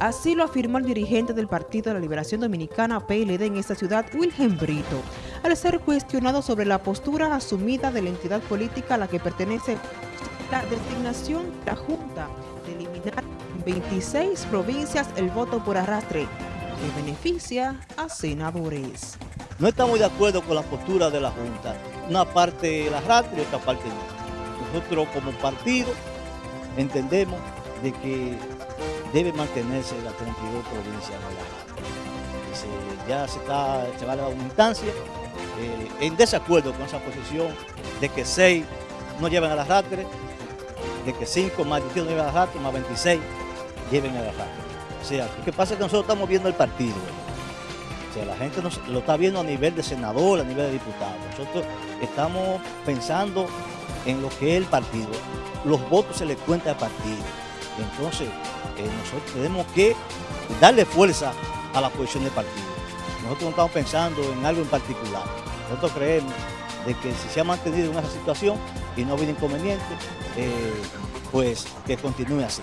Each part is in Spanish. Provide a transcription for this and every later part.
Así lo afirmó el dirigente del Partido de la Liberación Dominicana PLD en esta ciudad, Wilhelm Brito, al ser cuestionado sobre la postura asumida de la entidad política a la que pertenece la designación de la Junta de eliminar en 26 provincias el voto por arrastre, que beneficia a senadores. No estamos de acuerdo con la postura de la Junta, una parte el arrastre y otra parte no. Nosotros como partido entendemos de que debe mantenerse las 32 provincias de la Ya se, está, se va a dar una instancia eh, en desacuerdo con esa posición de que 6 no lleven a la arrastre, de que 5 más 18 no lleven a la arrastre, más 26 lleven a la arrastre. O sea, lo que pasa es que nosotros estamos viendo el partido. O sea, la gente nos, lo está viendo a nivel de senador, a nivel de diputado. Nosotros estamos pensando en lo que es el partido. Los votos se les cuenta al partido. Entonces, eh, nosotros tenemos que darle fuerza a la posición del partido. Nosotros no estamos pensando en algo en particular. Nosotros creemos de que si se ha mantenido en esa situación y no ha habido inconveniente, eh, pues que continúe así.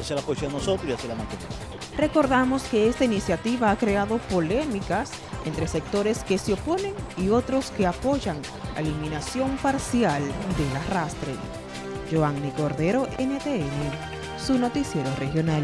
Esa es la posición de nosotros y así la mantenemos. Recordamos que esta iniciativa ha creado polémicas entre sectores que se oponen y otros que apoyan la eliminación parcial del arrastre. Joanny Cordero, NTN, su noticiero regional.